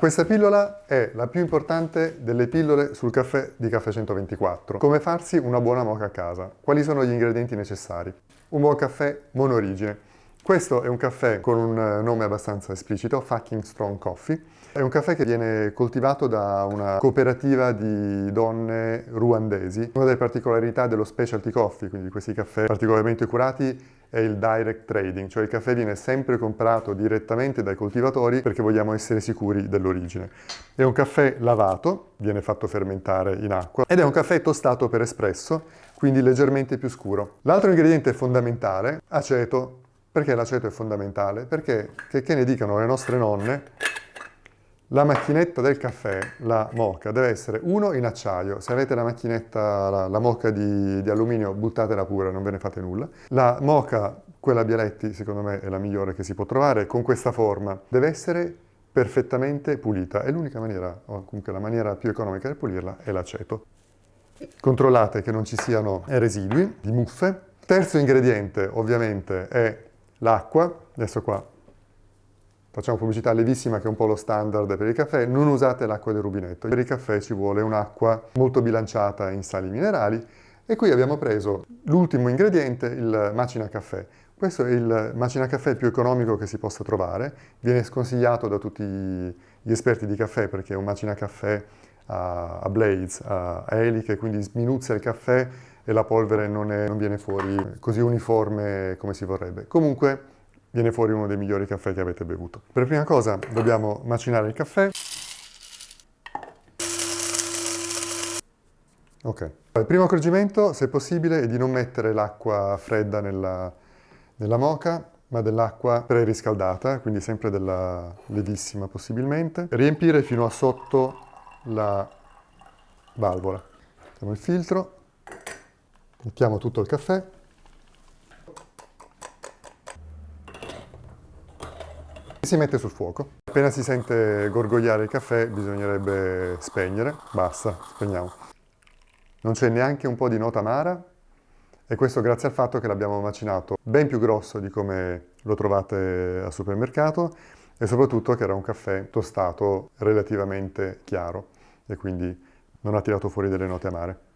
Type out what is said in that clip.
Questa pillola è la più importante delle pillole sul caffè di Caffè 124. Come farsi una buona mocha a casa? Quali sono gli ingredienti necessari? Un buon caffè monorigine. Questo è un caffè con un nome abbastanza esplicito, Fucking Strong Coffee. È un caffè che viene coltivato da una cooperativa di donne ruandesi. Una delle particolarità dello specialty coffee, quindi questi caffè particolarmente curati, è il direct trading, cioè il caffè viene sempre comprato direttamente dai coltivatori perché vogliamo essere sicuri dell'origine. È un caffè lavato, viene fatto fermentare in acqua, ed è un caffè tostato per espresso, quindi leggermente più scuro. L'altro ingrediente fondamentale, aceto. Perché l'aceto è fondamentale? Perché, che, che ne dicano le nostre nonne, la macchinetta del caffè, la moca, deve essere uno in acciaio. Se avete la macchinetta, la, la moca di, di, alluminio, buttatela pure, non ve ne fate nulla. La moca, quella Bialetti, secondo me è la migliore che si può trovare, con questa forma. Deve essere perfettamente pulita. E l'unica maniera, o comunque la maniera più economica di pulirla, è l'aceto. Controllate che non ci siano residui di muffe. Terzo ingrediente, ovviamente, è l'acqua. Adesso qua Facciamo pubblicità levissima che è un po' lo standard per il caffè, non usate l'acqua del rubinetto. Per il caffè ci vuole un'acqua molto bilanciata in sali minerali e qui abbiamo preso l'ultimo ingrediente, il macina caffè. Questo è il macina caffè più economico che si possa trovare, viene sconsigliato da tutti gli esperti di caffè perché è un macina caffè a, blades, a, eliche, quindi sminuzia il caffè e la polvere non, è, non viene fuori così uniforme come si vorrebbe. Comunque viene fuori uno dei migliori caffè che avete bevuto. Per prima cosa dobbiamo macinare il caffè. Ok. Il primo accorgimento, se possibile, è di non mettere l'acqua fredda nella, nella moca, ma dell'acqua preriscaldata, quindi sempre della levissima possibilmente. Riempire fino a sotto la valvola. Mettiamo il filtro, mettiamo tutto il caffè Si mette sul fuoco. Appena si sente gorgogliare il caffè bisognerebbe spegnere. Basta, spegniamo. Non c'è neanche un po' di nota amara e questo grazie al fatto che l'abbiamo macinato ben più grosso di come lo trovate al supermercato e soprattutto che era un caffè tostato relativamente chiaro e quindi non ha tirato fuori delle note amare.